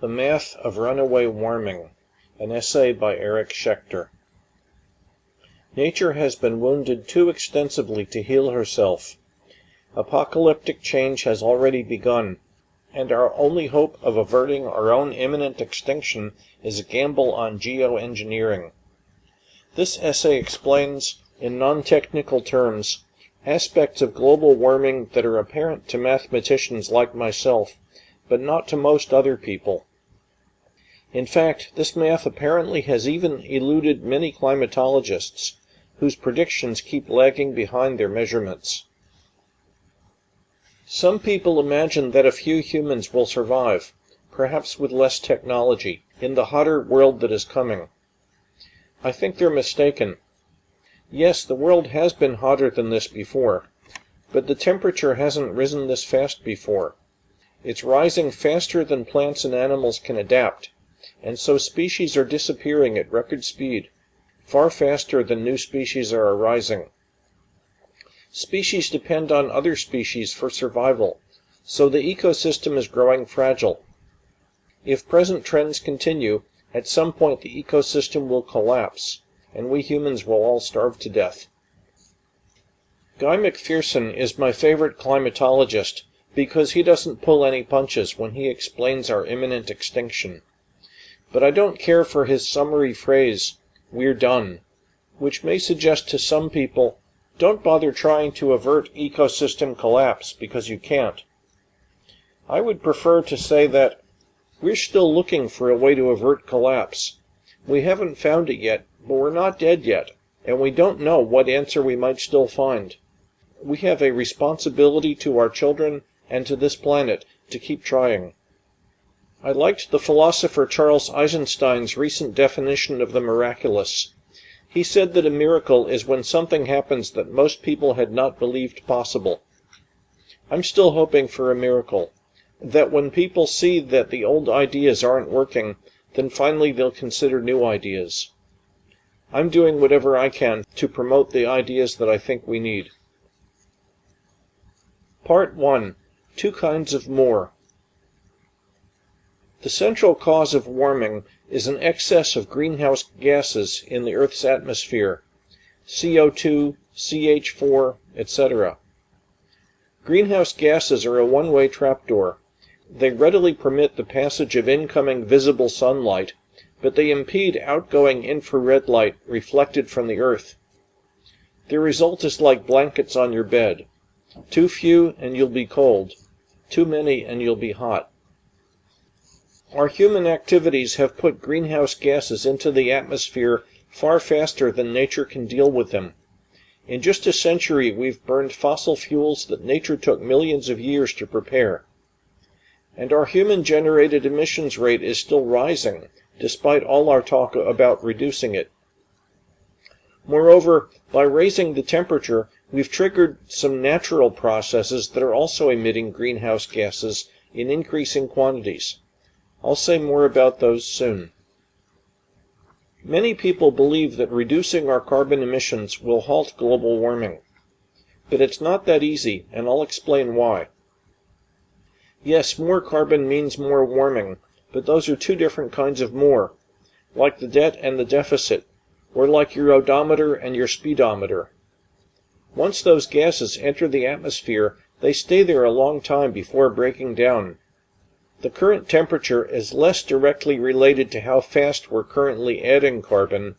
The Math of Runaway Warming An essay by Eric Schechter Nature has been wounded too extensively to heal herself. Apocalyptic change has already begun, and our only hope of averting our own imminent extinction is a gamble on geoengineering. This essay explains, in non-technical terms, aspects of global warming that are apparent to mathematicians like myself, but not to most other people. In fact, this math apparently has even eluded many climatologists, whose predictions keep lagging behind their measurements. Some people imagine that a few humans will survive, perhaps with less technology, in the hotter world that is coming. I think they're mistaken. Yes, the world has been hotter than this before, but the temperature hasn't risen this fast before. It's rising faster than plants and animals can adapt, and so species are disappearing at record speed, far faster than new species are arising. Species depend on other species for survival, so the ecosystem is growing fragile. If present trends continue, at some point the ecosystem will collapse, and we humans will all starve to death. Guy McPherson is my favorite climatologist because he doesn't pull any punches when he explains our imminent extinction. But I don't care for his summary phrase, we're done, which may suggest to some people, don't bother trying to avert ecosystem collapse because you can't. I would prefer to say that we're still looking for a way to avert collapse. We haven't found it yet, but we're not dead yet, and we don't know what answer we might still find. We have a responsibility to our children and to this planet to keep trying. I liked the philosopher Charles Eisenstein's recent definition of the miraculous. He said that a miracle is when something happens that most people had not believed possible. I'm still hoping for a miracle. That when people see that the old ideas aren't working, then finally they'll consider new ideas. I'm doing whatever I can to promote the ideas that I think we need. Part 1 Two Kinds of More the central cause of warming is an excess of greenhouse gases in the Earth's atmosphere, CO2, CH4, etc. Greenhouse gases are a one-way trapdoor. They readily permit the passage of incoming visible sunlight, but they impede outgoing infrared light reflected from the Earth. The result is like blankets on your bed. Too few and you'll be cold. Too many and you'll be hot. Our human activities have put greenhouse gases into the atmosphere far faster than nature can deal with them. In just a century, we've burned fossil fuels that nature took millions of years to prepare. And our human-generated emissions rate is still rising, despite all our talk about reducing it. Moreover, by raising the temperature, we've triggered some natural processes that are also emitting greenhouse gases in increasing quantities. I'll say more about those soon. Many people believe that reducing our carbon emissions will halt global warming. But it's not that easy, and I'll explain why. Yes, more carbon means more warming, but those are two different kinds of more, like the debt and the deficit, or like your odometer and your speedometer. Once those gases enter the atmosphere, they stay there a long time before breaking down, the current temperature is less directly related to how fast we're currently adding carbon,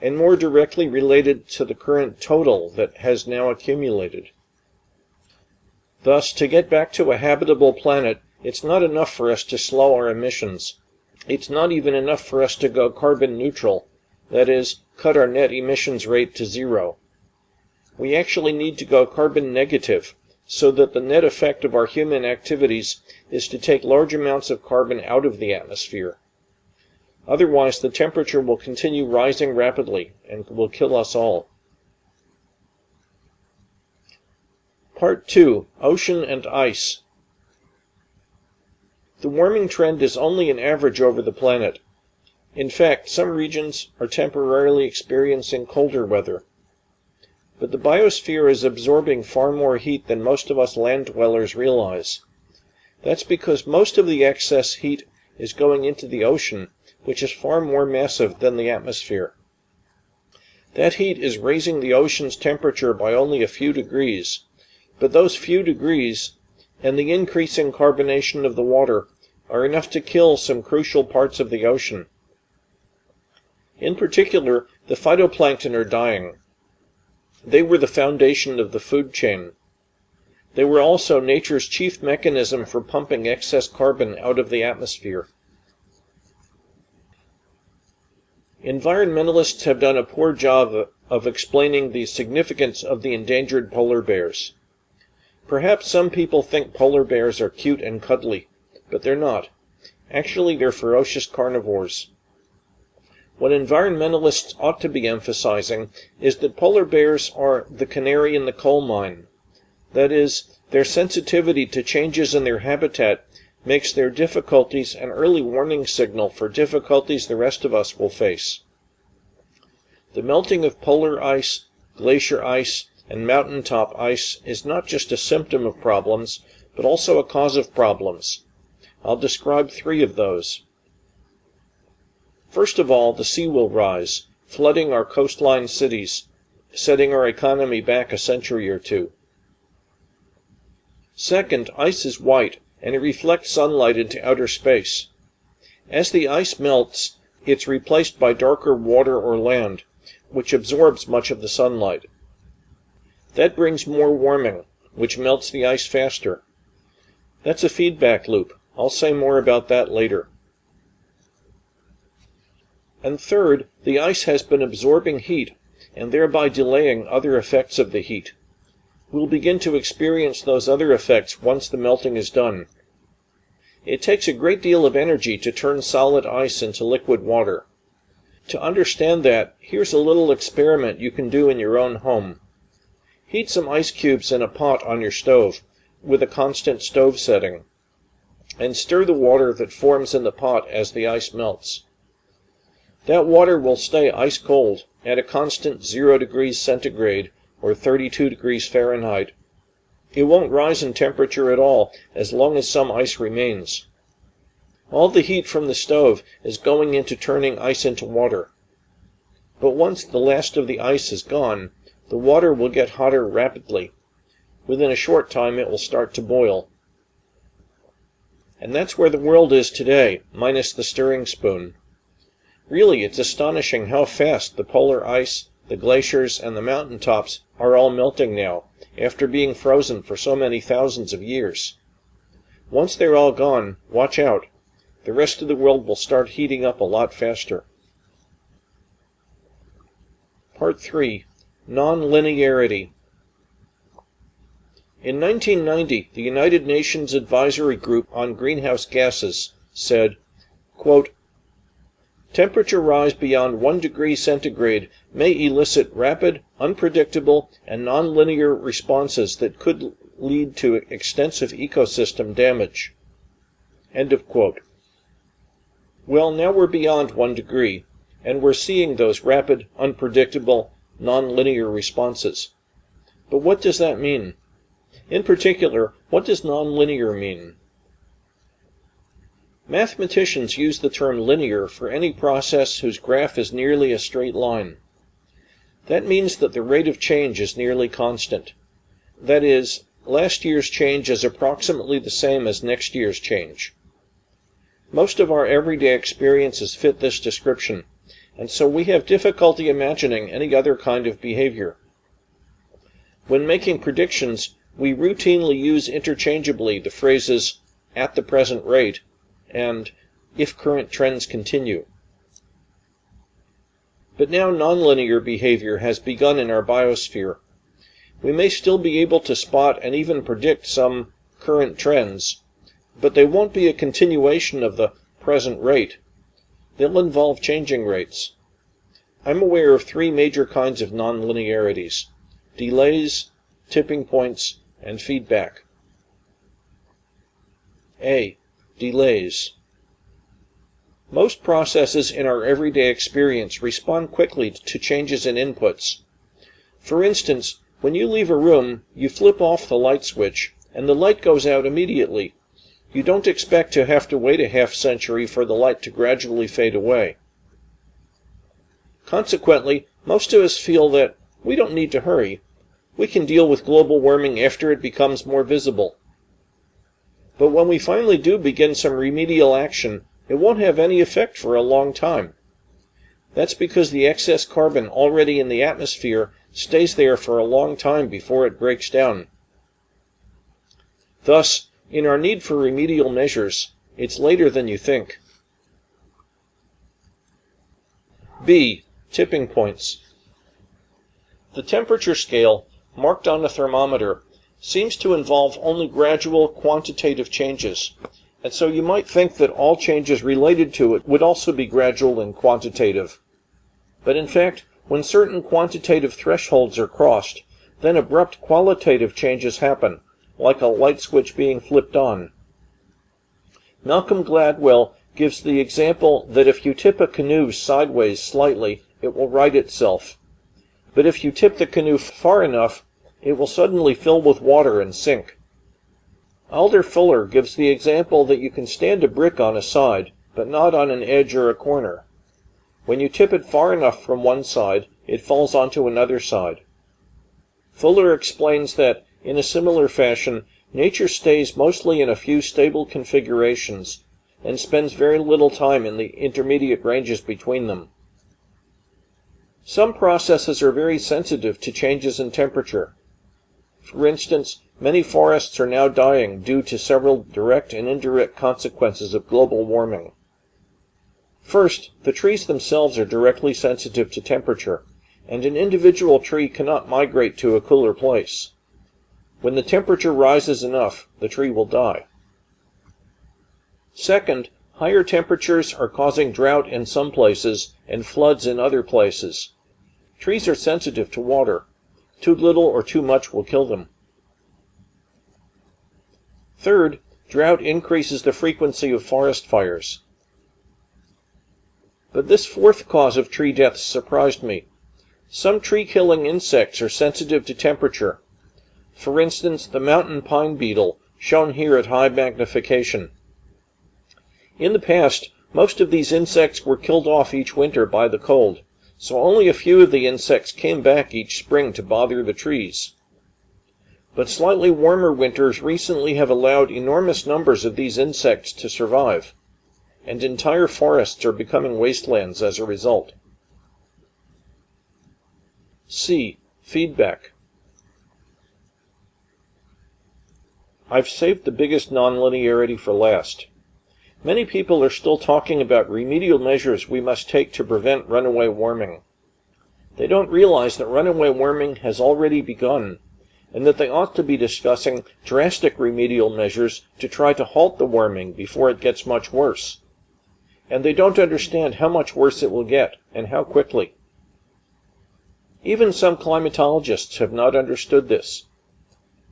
and more directly related to the current total that has now accumulated. Thus, to get back to a habitable planet, it's not enough for us to slow our emissions. It's not even enough for us to go carbon neutral, that is, cut our net emissions rate to zero. We actually need to go carbon negative, so that the net effect of our human activities is to take large amounts of carbon out of the atmosphere. Otherwise, the temperature will continue rising rapidly and will kill us all. Part 2 Ocean and Ice The warming trend is only an average over the planet. In fact, some regions are temporarily experiencing colder weather. But the biosphere is absorbing far more heat than most of us land dwellers realize. That's because most of the excess heat is going into the ocean, which is far more massive than the atmosphere. That heat is raising the ocean's temperature by only a few degrees, but those few degrees and the increasing carbonation of the water are enough to kill some crucial parts of the ocean. In particular, the phytoplankton are dying. They were the foundation of the food chain. They were also nature's chief mechanism for pumping excess carbon out of the atmosphere. Environmentalists have done a poor job of explaining the significance of the endangered polar bears. Perhaps some people think polar bears are cute and cuddly, but they're not. Actually, they're ferocious carnivores. What environmentalists ought to be emphasizing is that polar bears are the canary in the coal mine. That is, their sensitivity to changes in their habitat makes their difficulties an early warning signal for difficulties the rest of us will face. The melting of polar ice, glacier ice, and mountaintop ice is not just a symptom of problems, but also a cause of problems. I'll describe three of those. First of all, the sea will rise, flooding our coastline cities, setting our economy back a century or two. Second, ice is white, and it reflects sunlight into outer space. As the ice melts, it's replaced by darker water or land, which absorbs much of the sunlight. That brings more warming, which melts the ice faster. That's a feedback loop. I'll say more about that later. And third, the ice has been absorbing heat and thereby delaying other effects of the heat. We'll begin to experience those other effects once the melting is done. It takes a great deal of energy to turn solid ice into liquid water. To understand that, here's a little experiment you can do in your own home. Heat some ice cubes in a pot on your stove, with a constant stove setting, and stir the water that forms in the pot as the ice melts. That water will stay ice cold at a constant 0 degrees centigrade or 32 degrees Fahrenheit. It won't rise in temperature at all as long as some ice remains. All the heat from the stove is going into turning ice into water. But once the last of the ice is gone, the water will get hotter rapidly. Within a short time it will start to boil. And that's where the world is today, minus the stirring spoon. Really, it's astonishing how fast the polar ice, the glaciers, and the mountain tops are all melting now, after being frozen for so many thousands of years. Once they're all gone, watch out. The rest of the world will start heating up a lot faster. Part 3 Nonlinearity In 1990, the United Nations Advisory Group on Greenhouse Gases said, quote, Temperature rise beyond 1 degree centigrade may elicit rapid, unpredictable, and nonlinear responses that could lead to extensive ecosystem damage. End of quote. Well, now we're beyond 1 degree, and we're seeing those rapid, unpredictable, nonlinear responses. But what does that mean? In particular, what does nonlinear mean? Mathematicians use the term linear for any process whose graph is nearly a straight line. That means that the rate of change is nearly constant. That is, last year's change is approximately the same as next year's change. Most of our everyday experiences fit this description and so we have difficulty imagining any other kind of behavior. When making predictions, we routinely use interchangeably the phrases at the present rate and if current trends continue. But now nonlinear behavior has begun in our biosphere. We may still be able to spot and even predict some current trends, but they won't be a continuation of the present rate. They'll involve changing rates. I'm aware of three major kinds of nonlinearities delays, tipping points, and feedback. A. Delays. Most processes in our everyday experience respond quickly to changes in inputs. For instance, when you leave a room, you flip off the light switch, and the light goes out immediately. you don't expect to have to wait a half century for the light to gradually fade away. Consequently, most of us feel that we don't need to hurry. We can deal with global warming after it becomes more visible. But when we finally do begin some remedial action, it won't have any effect for a long time. That's because the excess carbon already in the atmosphere stays there for a long time before it breaks down. Thus, in our need for remedial measures, it's later than you think. B. Tipping points. The temperature scale, marked on a thermometer, seems to involve only gradual quantitative changes, and so you might think that all changes related to it would also be gradual and quantitative. But in fact, when certain quantitative thresholds are crossed, then abrupt qualitative changes happen, like a light switch being flipped on. Malcolm Gladwell gives the example that if you tip a canoe sideways slightly, it will right itself. But if you tip the canoe far enough, it will suddenly fill with water and sink. Alder Fuller gives the example that you can stand a brick on a side, but not on an edge or a corner. When you tip it far enough from one side, it falls onto another side. Fuller explains that, in a similar fashion, nature stays mostly in a few stable configurations, and spends very little time in the intermediate ranges between them. Some processes are very sensitive to changes in temperature. For instance, many forests are now dying due to several direct and indirect consequences of global warming. First, the trees themselves are directly sensitive to temperature, and an individual tree cannot migrate to a cooler place. When the temperature rises enough, the tree will die. Second, higher temperatures are causing drought in some places and floods in other places. Trees are sensitive to water. Too little or too much will kill them. Third, drought increases the frequency of forest fires. But this fourth cause of tree deaths surprised me. Some tree-killing insects are sensitive to temperature. For instance, the mountain pine beetle, shown here at high magnification. In the past, most of these insects were killed off each winter by the cold, so only a few of the insects came back each spring to bother the trees. But slightly warmer winters recently have allowed enormous numbers of these insects to survive and entire forests are becoming wastelands as a result. C. Feedback. I've saved the biggest nonlinearity for last. Many people are still talking about remedial measures we must take to prevent runaway warming. They don't realize that runaway warming has already begun, and that they ought to be discussing drastic remedial measures to try to halt the warming before it gets much worse and they don't understand how much worse it will get, and how quickly. Even some climatologists have not understood this.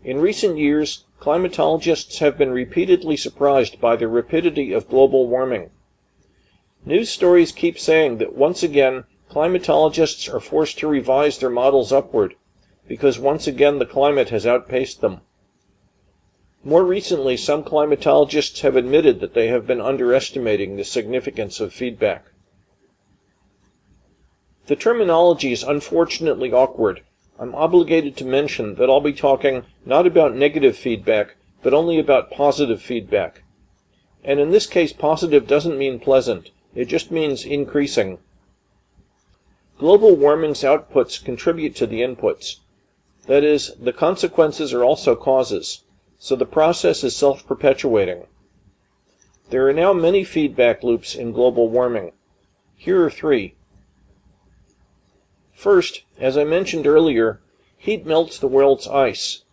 In recent years, climatologists have been repeatedly surprised by the rapidity of global warming. News stories keep saying that once again, climatologists are forced to revise their models upward, because once again the climate has outpaced them. More recently, some climatologists have admitted that they have been underestimating the significance of feedback. The terminology is unfortunately awkward. I'm obligated to mention that I'll be talking not about negative feedback, but only about positive feedback. And in this case, positive doesn't mean pleasant. It just means increasing. Global warming's outputs contribute to the inputs. That is, the consequences are also causes so the process is self-perpetuating. There are now many feedback loops in global warming. Here are three. First, as I mentioned earlier, heat melts the world's ice.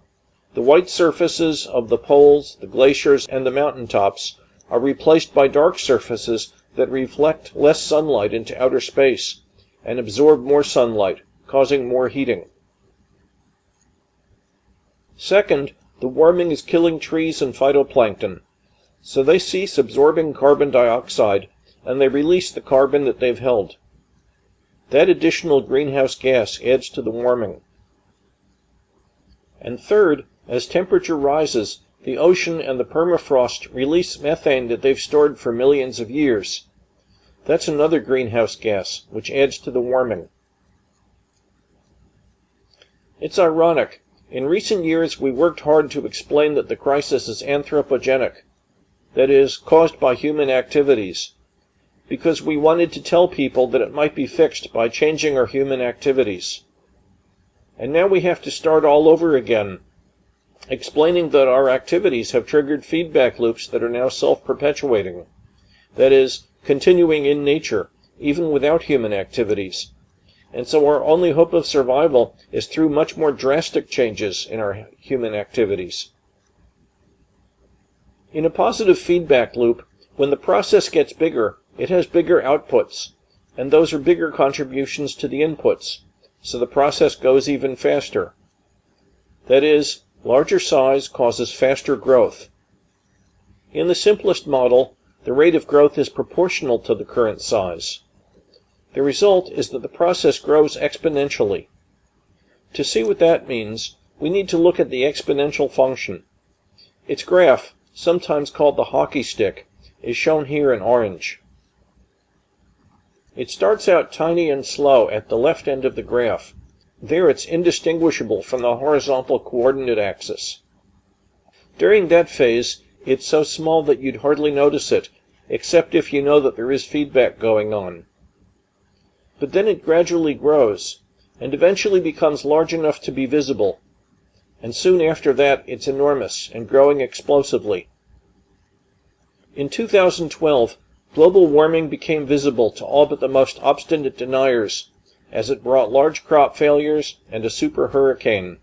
The white surfaces of the poles, the glaciers, and the mountaintops are replaced by dark surfaces that reflect less sunlight into outer space and absorb more sunlight, causing more heating. Second, the warming is killing trees and phytoplankton, so they cease absorbing carbon dioxide and they release the carbon that they've held. That additional greenhouse gas adds to the warming. And third, as temperature rises, the ocean and the permafrost release methane that they've stored for millions of years. That's another greenhouse gas, which adds to the warming. It's ironic. In recent years, we worked hard to explain that the crisis is anthropogenic, that is, caused by human activities, because we wanted to tell people that it might be fixed by changing our human activities. And now we have to start all over again, explaining that our activities have triggered feedback loops that are now self-perpetuating. That is, continuing in nature, even without human activities. And so our only hope of survival is through much more drastic changes in our human activities. In a positive feedback loop, when the process gets bigger, it has bigger outputs, and those are bigger contributions to the inputs, so the process goes even faster. That is, larger size causes faster growth. In the simplest model, the rate of growth is proportional to the current size. The result is that the process grows exponentially. To see what that means, we need to look at the exponential function. Its graph, sometimes called the hockey stick, is shown here in orange. It starts out tiny and slow at the left end of the graph. There it's indistinguishable from the horizontal coordinate axis. During that phase, it's so small that you'd hardly notice it, except if you know that there is feedback going on. But then it gradually grows, and eventually becomes large enough to be visible, and soon after that it's enormous and growing explosively. In 2012, global warming became visible to all but the most obstinate deniers, as it brought large crop failures and a super hurricane.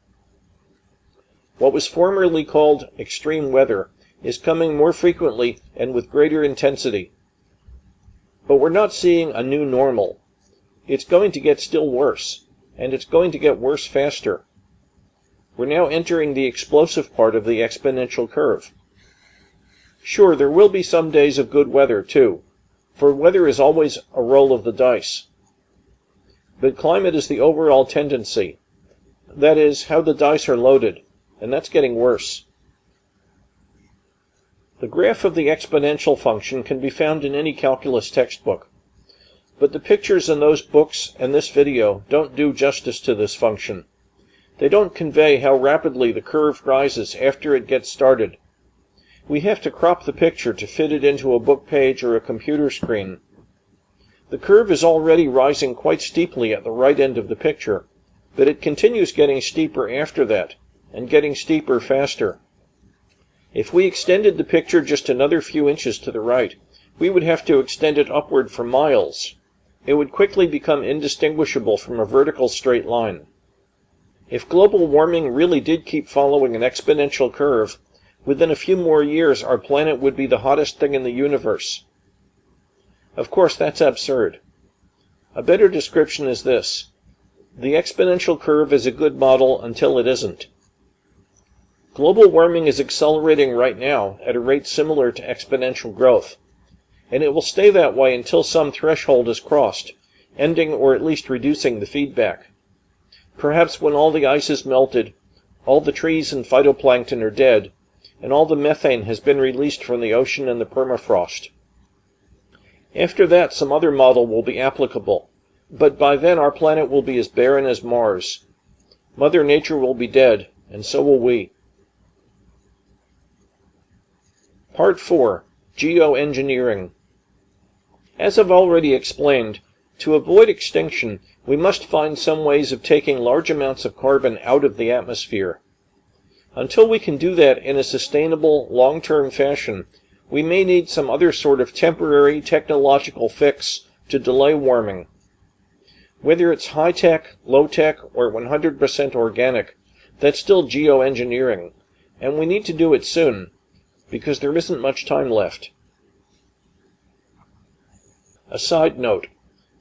What was formerly called extreme weather is coming more frequently and with greater intensity. But we're not seeing a new normal. It's going to get still worse, and it's going to get worse faster. We're now entering the explosive part of the exponential curve. Sure, there will be some days of good weather, too, for weather is always a roll of the dice. But climate is the overall tendency. That is, how the dice are loaded, and that's getting worse. The graph of the exponential function can be found in any calculus textbook. But the pictures in those books and this video don't do justice to this function. They don't convey how rapidly the curve rises after it gets started. We have to crop the picture to fit it into a book page or a computer screen. The curve is already rising quite steeply at the right end of the picture, but it continues getting steeper after that, and getting steeper faster. If we extended the picture just another few inches to the right, we would have to extend it upward for miles. It would quickly become indistinguishable from a vertical straight line. If global warming really did keep following an exponential curve, within a few more years our planet would be the hottest thing in the universe. Of course, that's absurd. A better description is this. The exponential curve is a good model until it isn't. Global warming is accelerating right now at a rate similar to exponential growth, and it will stay that way until some threshold is crossed, ending or at least reducing the feedback. Perhaps when all the ice is melted, all the trees and phytoplankton are dead, and all the methane has been released from the ocean and the permafrost. After that, some other model will be applicable, but by then our planet will be as barren as Mars. Mother Nature will be dead, and so will we. Part 4 Geoengineering As I've already explained, to avoid extinction, we must find some ways of taking large amounts of carbon out of the atmosphere. Until we can do that in a sustainable, long-term fashion, we may need some other sort of temporary technological fix to delay warming. Whether it's high-tech, low-tech, or 100% organic, that's still geoengineering, and we need to do it soon, because there isn't much time left. A side note.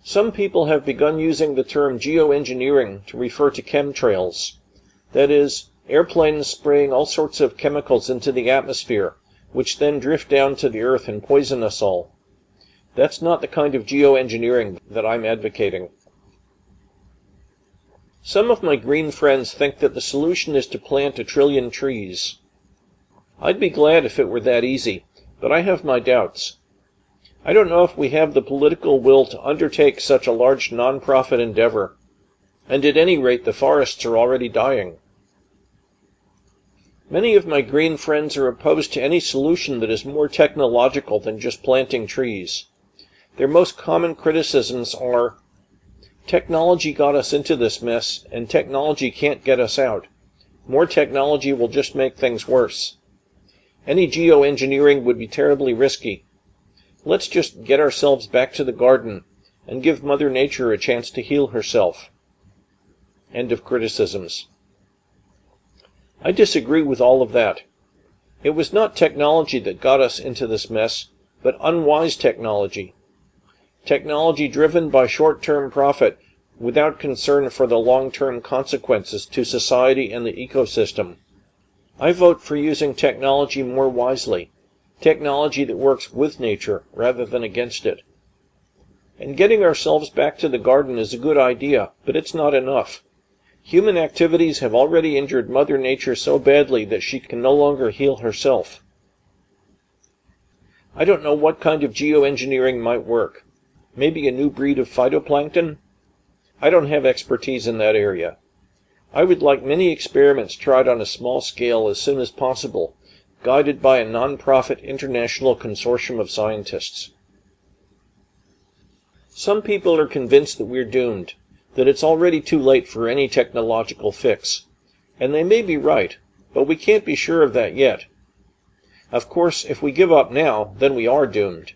Some people have begun using the term geoengineering to refer to chemtrails. That is, airplanes spraying all sorts of chemicals into the atmosphere, which then drift down to the earth and poison us all. That's not the kind of geoengineering that I'm advocating. Some of my green friends think that the solution is to plant a trillion trees. I'd be glad if it were that easy, but I have my doubts. I don't know if we have the political will to undertake such a large non-profit endeavor. And at any rate, the forests are already dying. Many of my green friends are opposed to any solution that is more technological than just planting trees. Their most common criticisms are, technology got us into this mess, and technology can't get us out. More technology will just make things worse. Any geoengineering would be terribly risky. Let's just get ourselves back to the garden and give Mother Nature a chance to heal herself. End of criticisms. I disagree with all of that. It was not technology that got us into this mess, but unwise technology. Technology driven by short-term profit without concern for the long-term consequences to society and the ecosystem. I vote for using technology more wisely, technology that works with nature rather than against it. And getting ourselves back to the garden is a good idea, but it's not enough. Human activities have already injured Mother Nature so badly that she can no longer heal herself. I don't know what kind of geoengineering might work. Maybe a new breed of phytoplankton? I don't have expertise in that area. I would like many experiments tried on a small scale as soon as possible, guided by a non-profit international consortium of scientists. Some people are convinced that we're doomed that it's already too late for any technological fix. And they may be right, but we can't be sure of that yet. Of course, if we give up now, then we are doomed.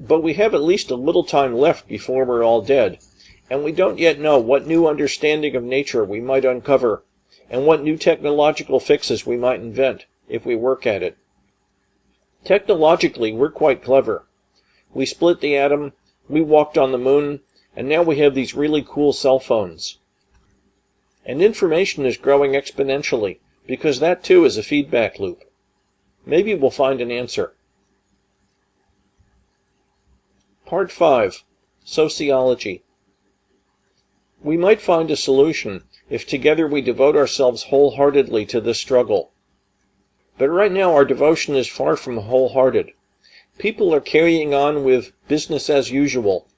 But we have at least a little time left before we're all dead, and we don't yet know what new understanding of nature we might uncover, and what new technological fixes we might invent, if we work at it. Technologically, we're quite clever. We split the atom, we walked on the moon, and now we have these really cool cell phones. And information is growing exponentially, because that too is a feedback loop. Maybe we'll find an answer. Part 5 Sociology We might find a solution if together we devote ourselves wholeheartedly to this struggle. But right now our devotion is far from wholehearted. People are carrying on with business as usual,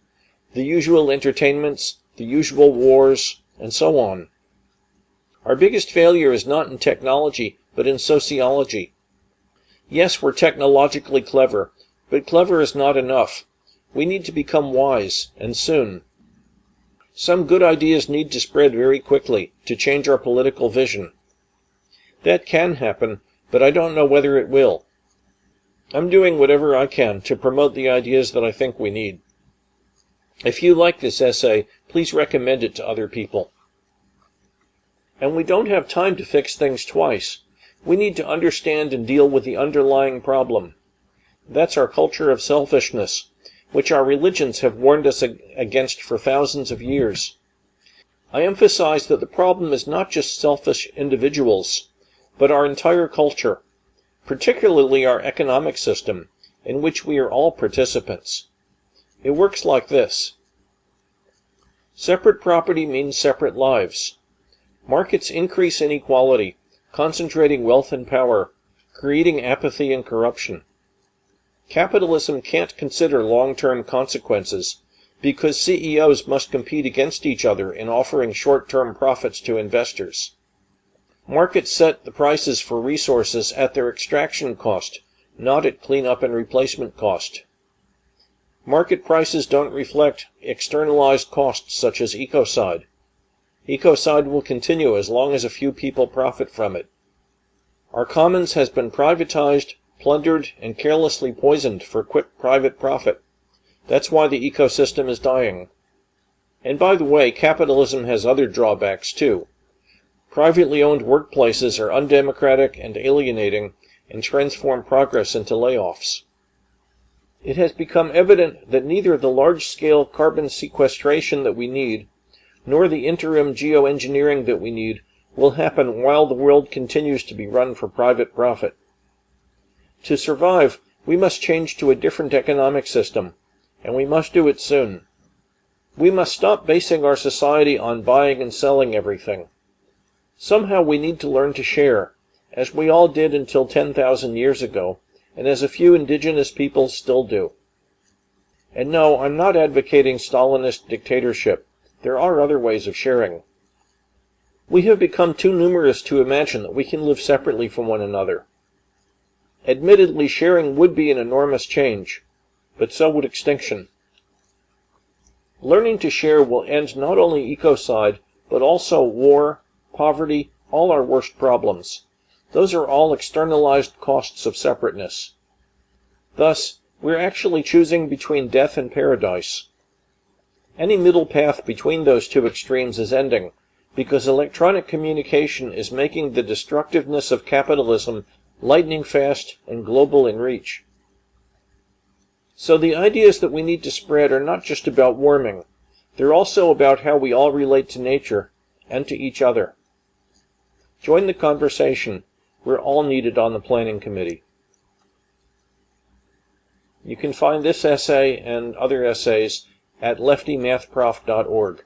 the usual entertainments, the usual wars, and so on. Our biggest failure is not in technology, but in sociology. Yes, we're technologically clever, but clever is not enough. We need to become wise, and soon. Some good ideas need to spread very quickly to change our political vision. That can happen, but I don't know whether it will. I'm doing whatever I can to promote the ideas that I think we need. If you like this essay, please recommend it to other people. And we don't have time to fix things twice. We need to understand and deal with the underlying problem. That's our culture of selfishness, which our religions have warned us against for thousands of years. I emphasize that the problem is not just selfish individuals, but our entire culture, particularly our economic system, in which we are all participants. It works like this. Separate property means separate lives. Markets increase inequality, concentrating wealth and power, creating apathy and corruption. Capitalism can't consider long-term consequences because CEOs must compete against each other in offering short-term profits to investors. Markets set the prices for resources at their extraction cost, not at cleanup and replacement cost. Market prices don't reflect externalized costs such as ecocide. Ecocide will continue as long as a few people profit from it. Our commons has been privatized, plundered, and carelessly poisoned for quick private profit. That's why the ecosystem is dying. And by the way, capitalism has other drawbacks too. Privately owned workplaces are undemocratic and alienating and transform progress into layoffs. It has become evident that neither the large-scale carbon sequestration that we need, nor the interim geoengineering that we need, will happen while the world continues to be run for private profit. To survive, we must change to a different economic system, and we must do it soon. We must stop basing our society on buying and selling everything. Somehow we need to learn to share, as we all did until 10,000 years ago, and as a few indigenous peoples still do. And no, I'm not advocating Stalinist dictatorship. There are other ways of sharing. We have become too numerous to imagine that we can live separately from one another. Admittedly, sharing would be an enormous change, but so would extinction. Learning to share will end not only ecocide, but also war, poverty, all our worst problems. Those are all externalized costs of separateness. Thus, we're actually choosing between death and paradise. Any middle path between those two extremes is ending, because electronic communication is making the destructiveness of capitalism lightning fast and global in reach. So the ideas that we need to spread are not just about warming. They're also about how we all relate to nature and to each other. Join the conversation. We're all needed on the planning committee. You can find this essay and other essays at leftymathprof.org.